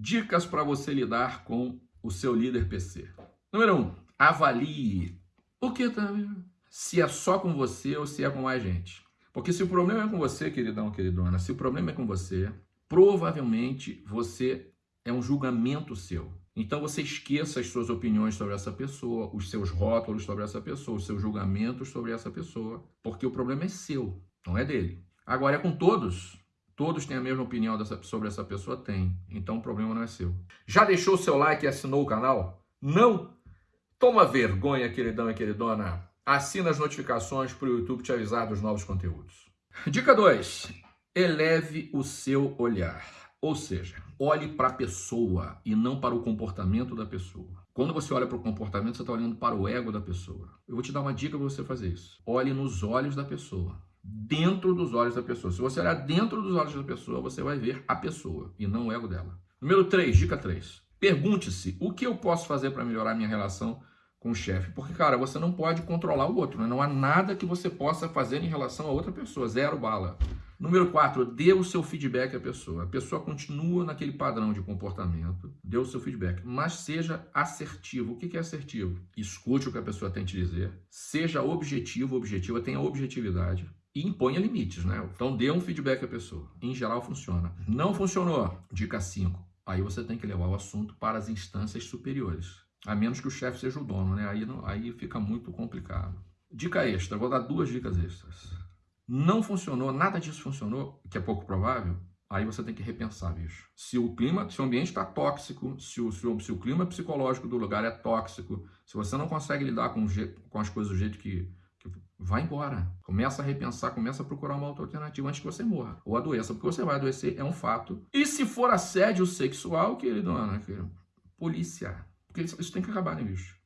Dicas para você lidar com o seu líder PC. Número 1. Um, avalie o que tá se é só com você ou se é com mais gente. Porque se o problema é com você, queridão, queridona, se o problema é com você, provavelmente você é um julgamento seu. Então você esqueça as suas opiniões sobre essa pessoa, os seus rótulos sobre essa pessoa, os seus julgamentos sobre essa pessoa, porque o problema é seu, não é dele. Agora é com todos. Todos têm a mesma opinião dessa, sobre essa pessoa? Tem. Então o problema não é seu. Já deixou o seu like e assinou o canal? Não? Toma vergonha, queridão e queridona. Assina as notificações para o YouTube te avisar dos novos conteúdos. Dica 2. Eleve o seu olhar. Ou seja, olhe para a pessoa e não para o comportamento da pessoa. Quando você olha para o comportamento, você está olhando para o ego da pessoa. Eu vou te dar uma dica para você fazer isso. Olhe nos olhos da pessoa. Dentro dos olhos da pessoa. Se você olhar dentro dos olhos da pessoa, você vai ver a pessoa e não o ego dela. Número 3, dica 3. Pergunte-se o que eu posso fazer para melhorar minha relação com o chefe. Porque, cara, você não pode controlar o outro. Né? Não há nada que você possa fazer em relação a outra pessoa. Zero bala. Número 4, dê o seu feedback à pessoa. A pessoa continua naquele padrão de comportamento, dê o seu feedback, mas seja assertivo. O que é assertivo? Escute o que a pessoa tem te dizer, seja objetivo, objetiva, tenha objetividade e imponha limites, né? Então dê um feedback à pessoa. Em geral funciona. Não funcionou? Dica 5. Aí você tem que levar o assunto para as instâncias superiores. A menos que o chefe seja o dono, né? Aí, aí fica muito complicado. Dica extra, vou dar duas dicas extras não funcionou, nada disso funcionou, que é pouco provável, aí você tem que repensar, bicho. Se o clima, se o ambiente está tóxico, se o, se, o, se o clima psicológico do lugar é tóxico, se você não consegue lidar com, com as coisas do jeito que... Vai embora. Começa a repensar, começa a procurar uma outra alternativa antes que você morra. Ou adoeça, porque você vai adoecer, é um fato. E se for assédio sexual, queridona, querido, polícia. Porque isso tem que acabar, né, bicho?